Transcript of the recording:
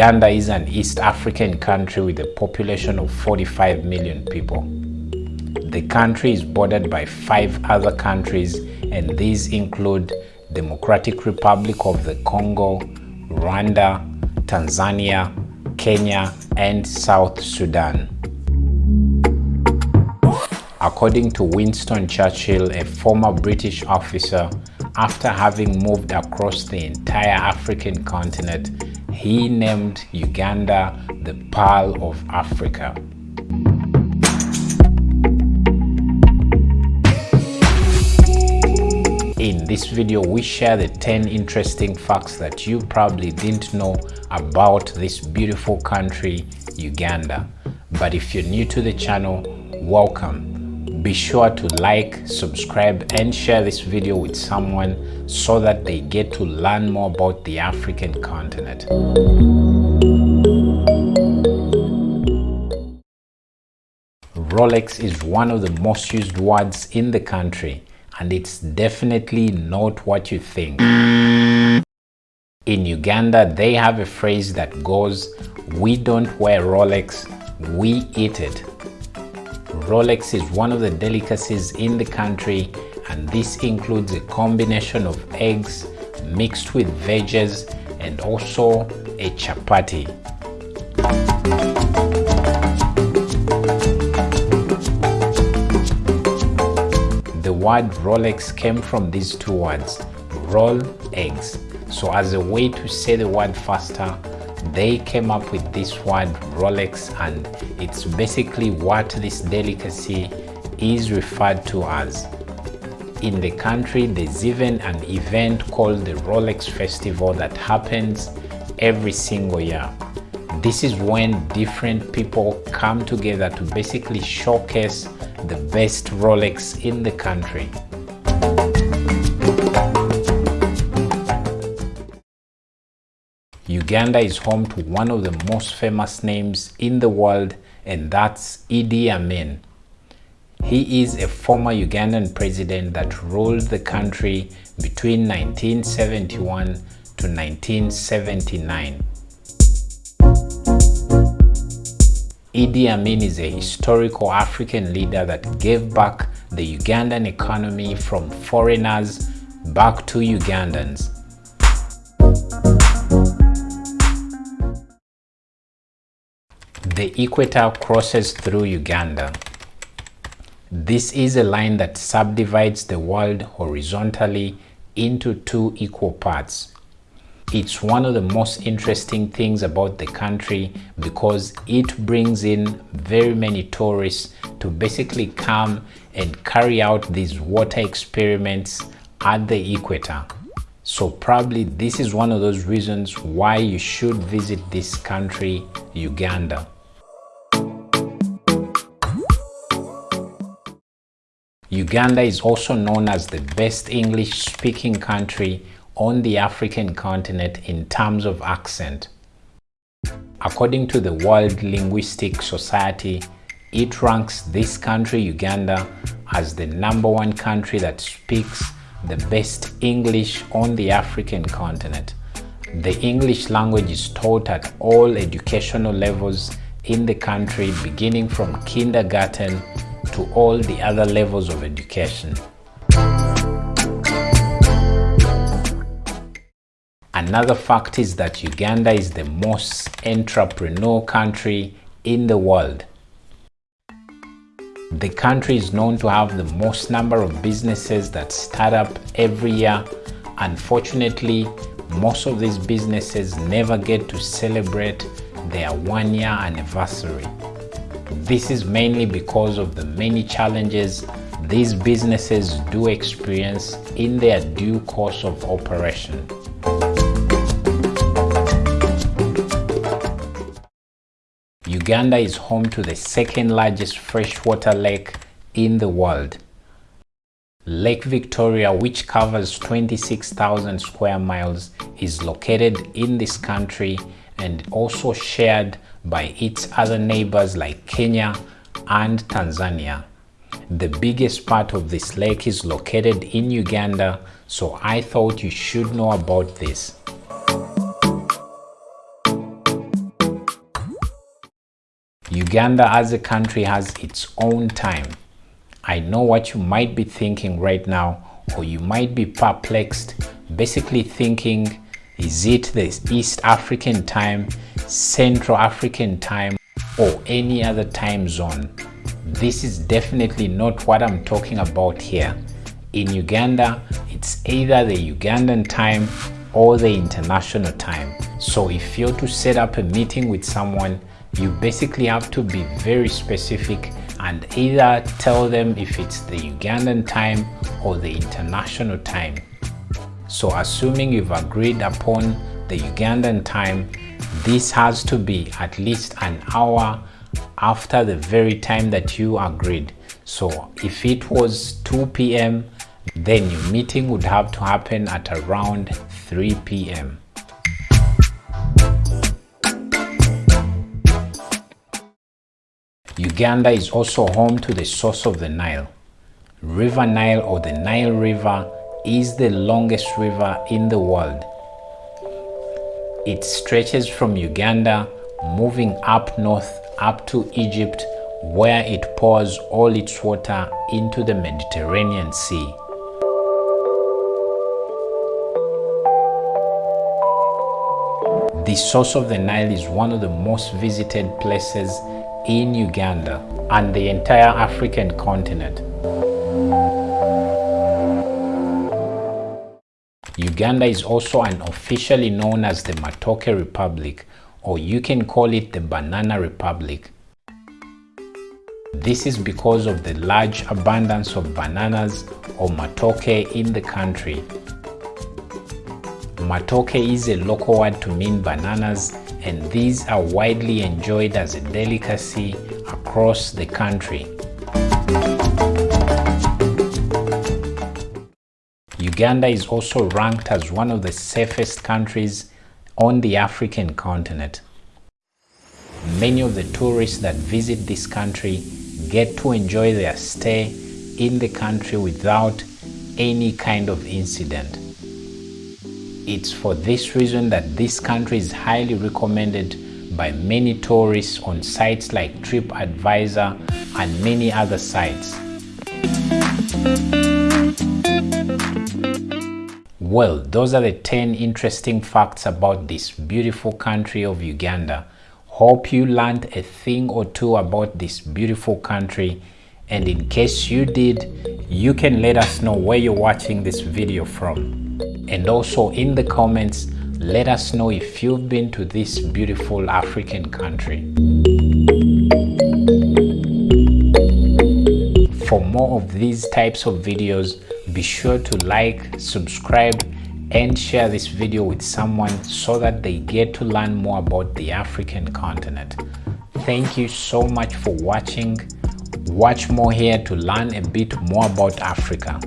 Uganda is an East African country with a population of 45 million people. The country is bordered by five other countries and these include Democratic Republic of the Congo, Rwanda, Tanzania, Kenya and South Sudan. According to Winston Churchill, a former British officer, after having moved across the entire African continent, he named Uganda the Pearl of Africa. In this video, we share the 10 interesting facts that you probably didn't know about this beautiful country, Uganda. But if you're new to the channel, welcome be sure to like subscribe and share this video with someone so that they get to learn more about the african continent. Rolex is one of the most used words in the country and it's definitely not what you think. In uganda they have a phrase that goes we don't wear rolex we eat it Rolex is one of the delicacies in the country and this includes a combination of eggs mixed with veggies and also a chapati. The word Rolex came from these two words, roll eggs. So as a way to say the word faster, they came up with this word Rolex and it's basically what this delicacy is referred to as. In the country, there's even an event called the Rolex Festival that happens every single year. This is when different people come together to basically showcase the best Rolex in the country. Uganda is home to one of the most famous names in the world and that's Idi Amin. He is a former Ugandan president that ruled the country between 1971 to 1979. Idi Amin is a historical African leader that gave back the Ugandan economy from foreigners back to Ugandans. The equator crosses through Uganda. This is a line that subdivides the world horizontally into two equal parts. It's one of the most interesting things about the country because it brings in very many tourists to basically come and carry out these water experiments at the equator. So probably this is one of those reasons why you should visit this country, Uganda. Uganda is also known as the best English-speaking country on the African continent in terms of accent. According to the World Linguistic Society, it ranks this country, Uganda, as the number one country that speaks the best English on the African continent. The English language is taught at all educational levels in the country beginning from kindergarten to all the other levels of education. Another fact is that Uganda is the most entrepreneurial country in the world. The country is known to have the most number of businesses that start up every year. Unfortunately, most of these businesses never get to celebrate their one year anniversary. This is mainly because of the many challenges these businesses do experience in their due course of operation. Uganda is home to the second largest freshwater lake in the world. Lake Victoria, which covers 26,000 square miles, is located in this country and also shared by its other neighbors like Kenya and Tanzania. The biggest part of this lake is located in Uganda, so I thought you should know about this. Uganda as a country has its own time. I know what you might be thinking right now, or you might be perplexed, basically thinking, is it the East African time, Central African time, or any other time zone? This is definitely not what I'm talking about here. In Uganda, it's either the Ugandan time or the international time. So if you're to set up a meeting with someone, you basically have to be very specific and either tell them if it's the Ugandan time or the international time. So assuming you've agreed upon the Ugandan time, this has to be at least an hour after the very time that you agreed. So if it was 2 p.m., then your meeting would have to happen at around 3 p.m. Uganda is also home to the source of the Nile. River Nile or the Nile River is the longest river in the world. It stretches from Uganda, moving up north up to Egypt, where it pours all its water into the Mediterranean Sea. The source of the Nile is one of the most visited places in Uganda and the entire African continent. Uganda is also unofficially known as the Matoke Republic or you can call it the Banana Republic. This is because of the large abundance of bananas or matoke in the country. Matoke is a local word to mean bananas and these are widely enjoyed as a delicacy across the country. Uganda is also ranked as one of the safest countries on the African continent. Many of the tourists that visit this country get to enjoy their stay in the country without any kind of incident. It's for this reason that this country is highly recommended by many tourists on sites like TripAdvisor and many other sites. Well, those are the 10 interesting facts about this beautiful country of Uganda. Hope you learned a thing or two about this beautiful country and in case you did, you can let us know where you're watching this video from and also in the comments let us know if you've been to this beautiful African country. For more of these types of videos, be sure to like, subscribe, and share this video with someone so that they get to learn more about the African continent. Thank you so much for watching. Watch more here to learn a bit more about Africa.